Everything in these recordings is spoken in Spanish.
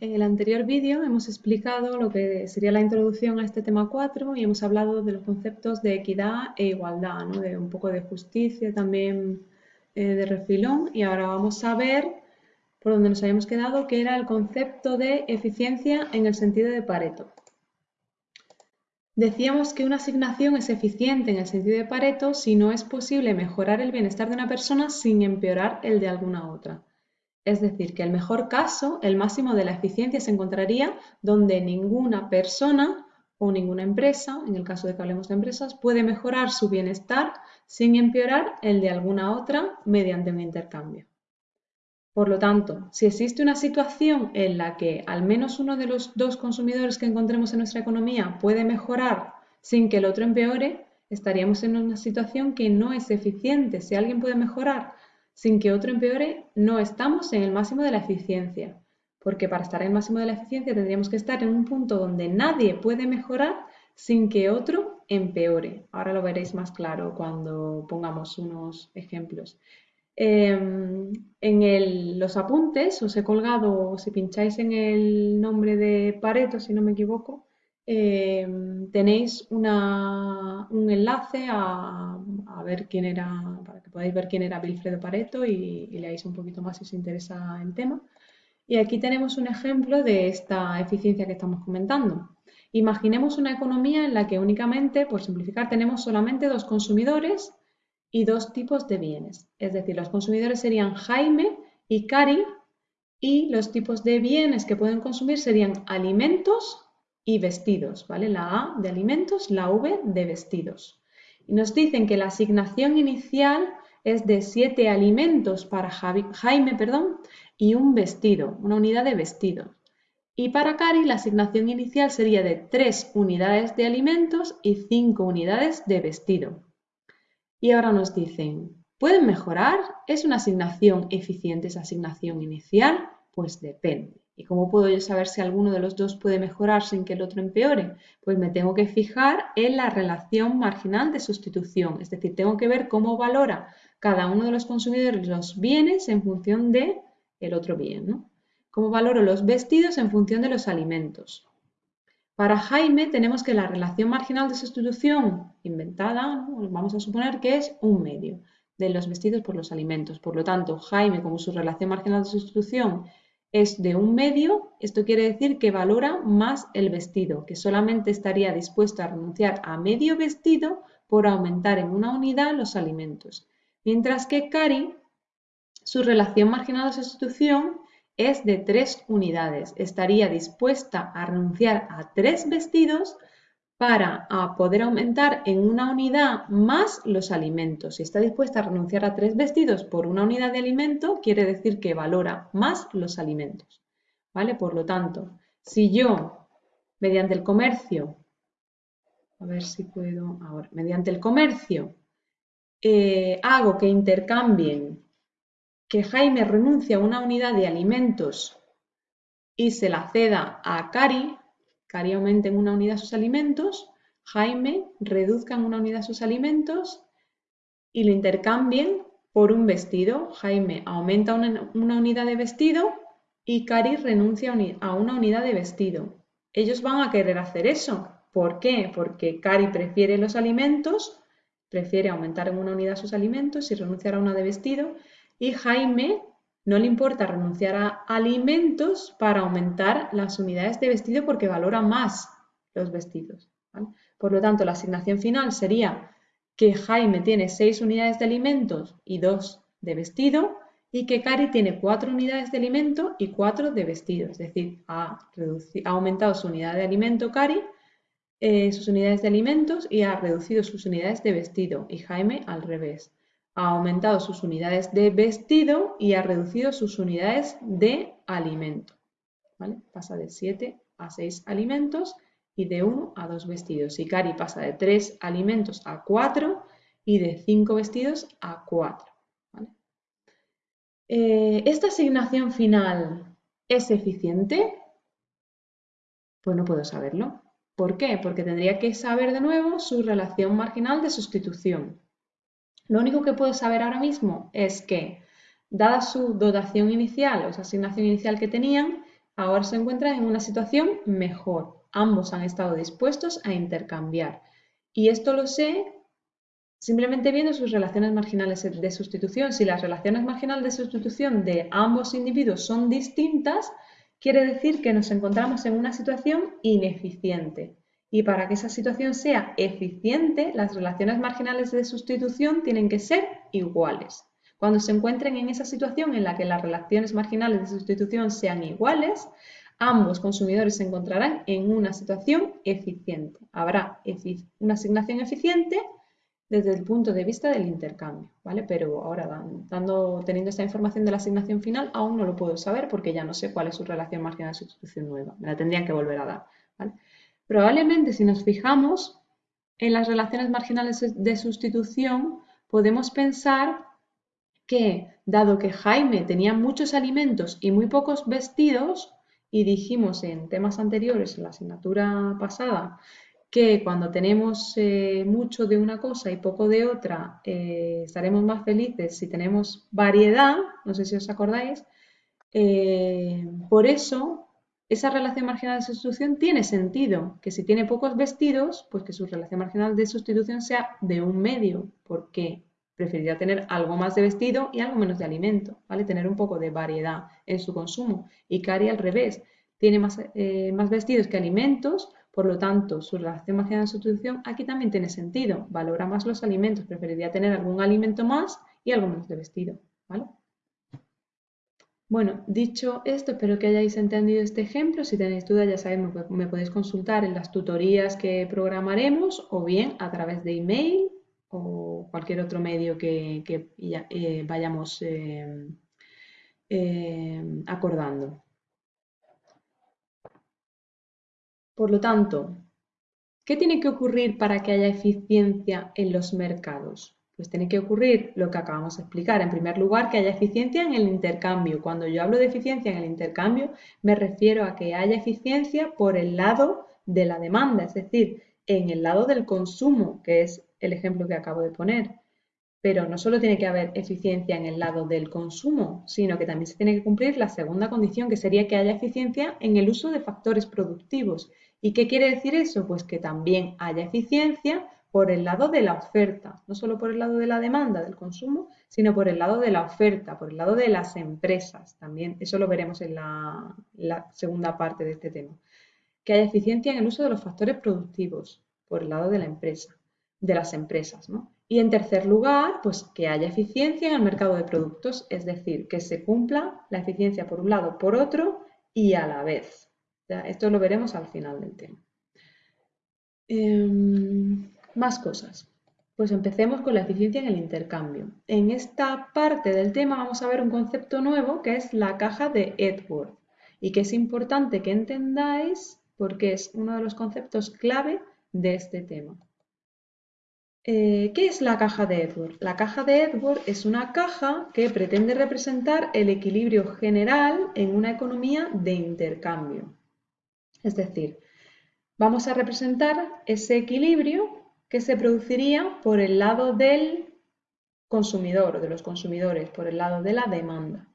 En el anterior vídeo hemos explicado lo que sería la introducción a este tema 4 y hemos hablado de los conceptos de equidad e igualdad, de un poco de justicia también eh, de refilón y ahora vamos a ver por donde nos habíamos quedado que era el concepto de eficiencia en el sentido de Pareto. Decíamos que una asignación es eficiente en el sentido de Pareto si no es posible mejorar el bienestar de una persona sin empeorar el de alguna otra. Es decir, que el mejor caso, el máximo de la eficiencia se encontraría donde ninguna persona o ninguna empresa, en el caso de que hablemos de empresas, puede mejorar su bienestar sin empeorar el de alguna otra mediante un intercambio. Por lo tanto, si existe una situación en la que al menos uno de los dos consumidores que encontremos en nuestra economía puede mejorar sin que el otro empeore, estaríamos en una situación que no es eficiente. Si alguien puede mejorar sin que otro empeore, no estamos en el máximo de la eficiencia, porque para estar en el máximo de la eficiencia tendríamos que estar en un punto donde nadie puede mejorar sin que otro empeore. Ahora lo veréis más claro cuando pongamos unos ejemplos. Em, en los apuntes os he colgado, si pincháis en el nombre de Pareto, si no me equivoco, em, tenéis un enlace a, ver quién era, que podáis ver quién era Wilfredo Pareto y, leáis un poquito más si os interesa el tema. Y aquí tenemos un ejemplo de esta eficiencia que estamos comentando. Imaginemos una economía en la que únicamente, por simplificar, tenemos solamente dos consumidores y dos tipos de bienes. Es decir, los consumidores serían Jaime y Cari y los tipos de bienes que pueden consumir serían alimentos y vestidos, ¿vale? La A de alimentos, la V de vestidos. Y nos dicen que la asignación inicial es de siete alimentos para Jaime perdón, y un vestido, una unidad de vestido. Y para Cari la asignación inicial sería de tres unidades de alimentos y cinco unidades de vestido. Y ahora nos dicen, ¿pueden mejorar? ¿Es una asignación eficiente esa asignación inicial? Pues depende. ¿Y cómo puedo yo saber si alguno de los dos puede mejorar sin que el otro empeore? Pues me tengo que fijar en la relación marginal de sustitución, es decir, tengo que ver cómo valora cada uno de los consumidores los bienes en función de otro bien, ¿no? Cómo valoro los vestidos en función de los alimentos. Para Jaime tenemos que la relación marginal de sustitución inventada, vamos a suponer que es un medio de los vestidos por los alimentos. Por lo tanto, Jaime, como su relación marginal de sustitución es de un medio, esto quiere decir que valora más el vestido, que solamente estaría dispuesto a renunciar a medio vestido por aumentar en una unidad los alimentos. Mientras que Cari, su relación marginal de sustitución es de tres unidades. Estaría dispuesta a renunciar a tres vestidos para poder aumentar en una unidad más los alimentos. Si está dispuesta a renunciar a tres vestidos por una unidad de alimento, quiere decir que valora más los alimentos. ¿Vale? Por lo tanto, si yo, mediante el comercio, a ver si puedo ahora, mediante el comercio, eh, hago que intercambien que Jaime renuncia a una unidad de alimentos y se la ceda a Cari, Cari aumenta en una unidad sus alimentos, Jaime reduzca en una unidad sus alimentos y lo intercambien por un vestido. Jaime aumenta una, unidad de vestido y Cari renuncia a una unidad de vestido. Ellos van a querer hacer eso. ¿Por qué? Porque Cari prefiere los alimentos, prefiere aumentar en una unidad sus alimentos y renunciar a una de vestido y Jaime no le importa renunciar a alimentos para aumentar las unidades de vestido porque valora más los vestidos. Por lo tanto, la asignación final sería que Jaime tiene seis unidades de alimentos y dos de vestido y que Cari tiene cuatro unidades de alimento y cuatro de vestido. Es decir, ha, aumentado su unidad de alimento Cari, eh, sus unidades de alimentos y ha reducido sus unidades de vestido y Jaime al revés ha aumentado sus unidades de vestido y ha reducido sus unidades de alimento. Pasa de 7 a 6 alimentos y de 1 a 2 vestidos. Y Cari pasa de 3 alimentos a 4 y de 5 vestidos a 4. Eh, ¿Esta asignación final es eficiente? Pues no puedo saberlo. ¿Por qué? Porque tendría que saber de nuevo su relación marginal de sustitución. Lo único que puedo saber ahora mismo es que, dada su dotación inicial o esa asignación inicial que tenían, ahora se encuentran en una situación mejor. Ambos han estado dispuestos a intercambiar. Y esto lo sé simplemente viendo sus relaciones marginales de sustitución. Si las relaciones marginales de sustitución de ambos individuos son distintas, quiere decir que nos encontramos en una situación ineficiente. Y para que esa situación sea eficiente, las relaciones marginales de sustitución tienen que ser iguales. Cuando se encuentren en esa situación en la que las relaciones marginales de sustitución sean iguales, ambos consumidores se encontrarán en una situación eficiente. Habrá una asignación eficiente desde el punto de vista del intercambio, ¿vale? Pero ahora, teniendo esta información de la asignación final, aún no lo puedo saber porque ya no sé cuál es su relación marginal de sustitución nueva. Me la tendrían que volver a dar, Probablemente si nos fijamos en las relaciones marginales de sustitución, podemos pensar que, dado que Jaime tenía muchos alimentos y muy pocos vestidos, y dijimos en temas anteriores, en la asignatura pasada, que cuando tenemos eh, mucho de una cosa y poco de otra, eh, estaremos más felices si tenemos variedad, no sé si os acordáis, eh, por eso esa relación marginal de sustitución tiene sentido, que si tiene pocos vestidos, pues que su relación marginal de sustitución sea de un medio, porque preferiría tener algo más de vestido y algo menos de alimento, ¿vale? Tener un poco de variedad en su consumo. Y Cari al revés, tiene más, más vestidos que alimentos, por lo tanto, su relación marginal de sustitución aquí también tiene sentido. Valora más los alimentos, preferiría tener algún alimento más y algo menos de vestido. ¿vale? Bueno, dicho esto, espero que hayáis entendido este ejemplo. Si tenéis dudas, ya sabéis, me, podéis consultar en las tutorías que programaremos o bien a través de email o cualquier otro medio que, eh, vayamos eh, eh, acordando. Por lo tanto, ¿qué tiene que ocurrir para que haya eficiencia en los mercados? Pues tiene que ocurrir lo que acabamos de explicar. En primer lugar, que haya eficiencia en el intercambio. Cuando yo hablo de eficiencia en el intercambio, me refiero a que haya eficiencia por el lado de la demanda, es decir, en el lado del consumo, que es el ejemplo que acabo de poner. Pero no solo tiene que haber eficiencia en el lado del consumo, sino que también se tiene que cumplir la segunda condición, que sería que haya eficiencia en el uso de factores productivos. ¿Y qué quiere decir eso? Pues que también haya eficiencia por el lado de la oferta, no solo por el lado de la demanda del consumo, sino por el lado de la oferta, por el lado de las empresas también. Eso lo veremos en la, segunda parte de este tema. Que haya eficiencia en el uso de los factores productivos por el lado de la empresa, de las empresas, ¿no? Y en tercer lugar, pues que haya eficiencia en el mercado de productos, es decir, que se cumpla la eficiencia por un lado, por otro y a la vez. Esto lo veremos al final del tema. Em, más cosas. Pues empecemos con la eficiencia en el intercambio. En esta parte del tema vamos a ver un concepto nuevo que es la caja de Edward y que es importante que entendáis porque es uno de los conceptos clave de este tema. Eh, ¿Qué es la caja de Edward? La caja de Edward es una caja que pretende representar el equilibrio general en una economía de intercambio. Es decir, vamos a representar ese equilibrio que se produciría por el lado del consumidor o de los consumidores, por el lado de la demanda.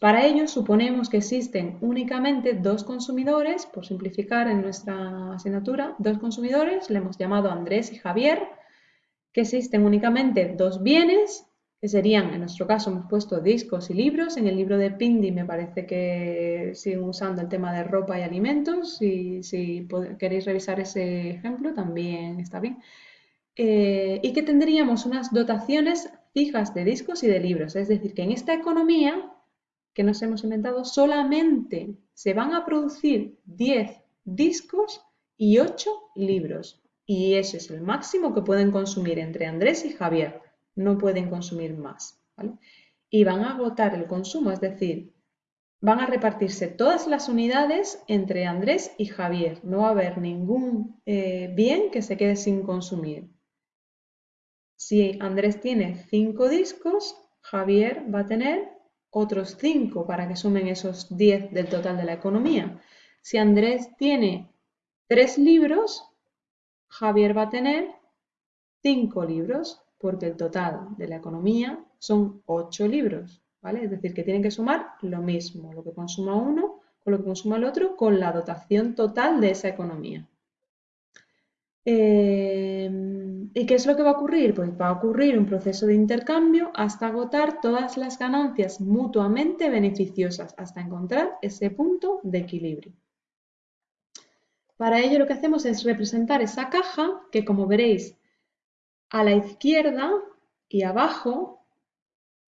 Para ello suponemos que existen únicamente dos consumidores, por simplificar en nuestra asignatura, dos consumidores, le hemos llamado Andrés y Javier, que existen únicamente dos bienes, que serían, en nuestro caso hemos puesto discos y libros, en el libro de Pindi me parece que siguen usando el tema de ropa y alimentos, y si queréis revisar ese ejemplo también está bien. Eh, y que tendríamos unas dotaciones fijas de discos y de libros, es decir, que en esta economía que nos hemos inventado solamente se van a producir 10 discos y 8 libros. Y ese es el máximo que pueden consumir entre Andrés y Javier. No pueden consumir más. Y van a agotar el consumo, es decir, van a repartirse todas las unidades entre Andrés y Javier. No va a haber ningún eh, bien que se quede sin consumir. Si Andrés tiene 5 discos, Javier va a tener otros 5 para que sumen esos 10 del total de la economía. Si Andrés tiene 3 libros, Javier va a tener cinco libros, porque el total de la economía son ocho libros, ¿vale? Es decir, que tienen que sumar lo mismo. Lo que consuma uno, o lo que consuma el otro con la dotación total de esa economía. Eh, ¿Y qué es lo que va a ocurrir? Pues va a ocurrir un proceso de intercambio hasta agotar todas las ganancias mutuamente beneficiosas, hasta encontrar ese punto de equilibrio. Para ello lo que hacemos es representar esa caja que como veréis a la izquierda y abajo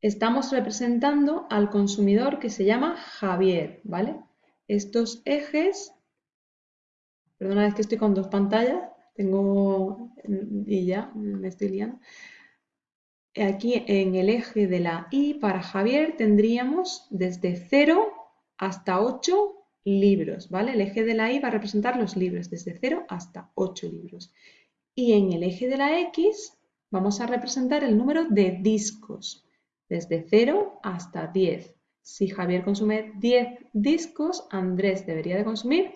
estamos representando al consumidor que se llama Javier, ¿vale? Estos ejes, perdona, es que estoy con dos pantallas, tengo, y ya, me estoy liando. Aquí en el eje de la I para Javier tendríamos desde 0 hasta 8 libros, ¿vale? El eje de la Y va a representar los libros, desde 0 hasta 8 libros. Y en el eje de la X vamos a representar el número de discos, desde 0 hasta 10. Si Javier consume 10 discos, Andrés debería de consumir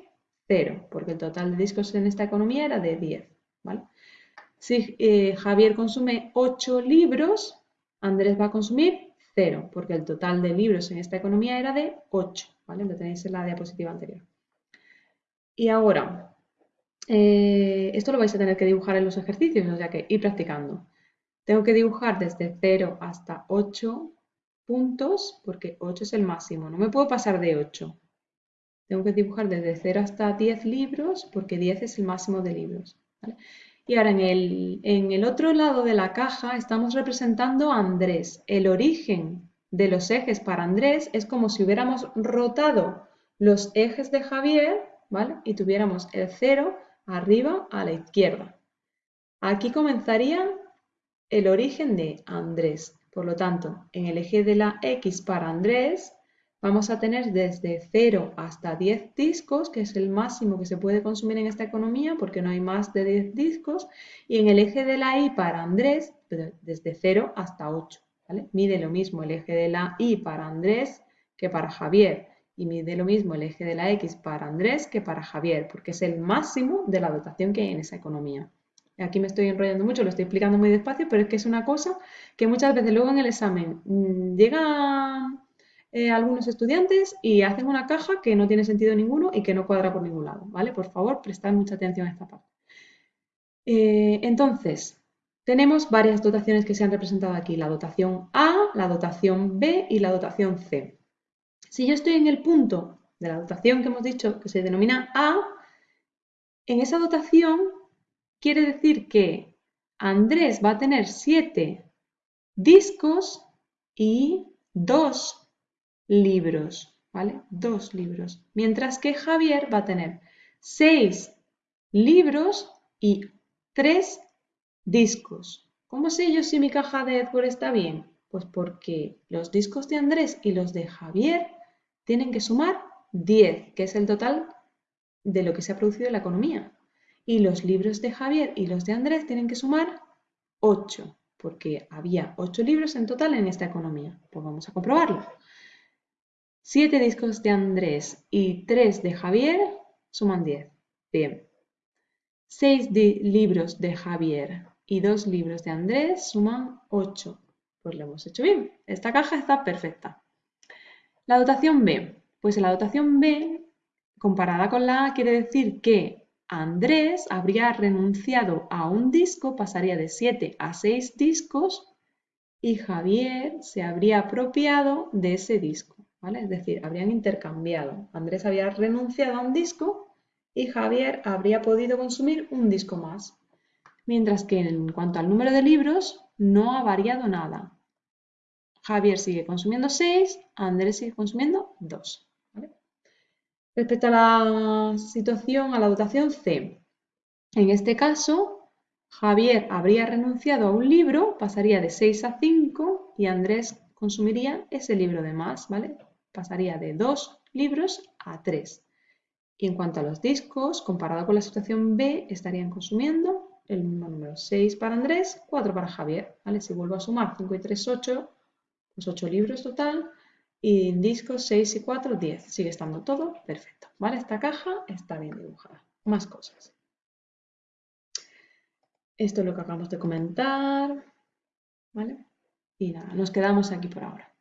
0, porque el total de discos en esta economía era de 10, ¿vale? Si eh, Javier consume 8 libros, Andrés va a consumir 0, porque el total de libros en esta economía era de 8. Lo tenéis en la diapositiva anterior. Y ahora, eh, esto lo vais a tener que dibujar en los ejercicios, o sea que ir practicando. Tengo que dibujar desde 0 hasta 8 puntos, porque 8 es el máximo. No me puedo pasar de 8. Tengo que dibujar desde 0 hasta 10 libros, porque 10 es el máximo de libros. Y ahora en el, en el otro lado de la caja estamos representando a Andrés, el origen de los ejes para Andrés es como si hubiéramos rotado los ejes de Javier, ¿vale? Y tuviéramos el 0 arriba a la izquierda. Aquí comenzaría el origen de Andrés. Por lo tanto, en el eje de la X para Andrés vamos a tener desde 0 hasta 10 discos, que es el máximo que se puede consumir en esta economía porque no hay más de 10 discos. Y en el eje de la Y para Andrés, desde 0 hasta 8. Mide lo mismo el eje de la Y para Andrés que para Javier y mide lo mismo el eje de la X para Andrés que para Javier, porque es el máximo de la dotación que hay en esa economía. Aquí me estoy enrollando mucho, lo estoy explicando muy despacio, pero es que es una cosa que muchas veces luego en el examen mm, llegan eh, algunos estudiantes y hacen una caja que no tiene sentido ninguno y que no cuadra por ningún lado, ¿vale? Por favor, prestad mucha atención a esta parte. Eh, entonces, tenemos varias dotaciones que se han representado aquí, la dotación A, la dotación B y la dotación C. Si yo estoy en el punto de la dotación que hemos dicho que se denomina A, en esa dotación quiere decir que Andrés va a tener 7 discos y 2 libros, ¿vale? Dos libros. Mientras que Javier va a tener 6 libros y 3 Discos. ¿Cómo sé yo si mi caja de Edward está bien? Pues porque los discos de Andrés y los de Javier tienen que sumar 10, que es el total de lo que se ha producido en la economía. Y los libros de Javier y los de Andrés tienen que sumar 8, porque había 8 libros en total en esta economía. Pues vamos a comprobarlo. 7 discos de Andrés y 3 de Javier suman 10. Bien. 6 libros de Javier y dos libros de Andrés suman 8. Pues lo hemos hecho bien. Esta caja está perfecta. La dotación B. Pues la dotación B, comparada con la A, quiere decir que Andrés habría renunciado a un disco, pasaría de 7 a 6 discos, y Javier se habría apropiado de ese disco. ¿vale? Es decir, habrían intercambiado. Andrés había renunciado a un disco y Javier habría podido consumir un disco más mientras que en cuanto al número de libros no ha variado nada. Javier sigue consumiendo 6, Andrés sigue consumiendo 2. Respecto a la situación, a la dotación C, en este caso, Javier habría renunciado a un libro, pasaría de 6 a 5 y Andrés consumiría ese libro de más, ¿vale? Pasaría de 2 libros a 3. Y en cuanto a los discos, comparado con la situación B, estarían consumiendo el mismo número. 6 para Andrés, 4 para Javier. ¿vale? Si vuelvo a sumar 5 y 3, 8, pues 8 libros total. Y en discos 6 y 4, 10. Sigue estando todo perfecto. ¿vale? Esta caja está bien dibujada. Más cosas. Esto es lo que acabamos de comentar. ¿vale? Y nada, nos quedamos aquí por ahora.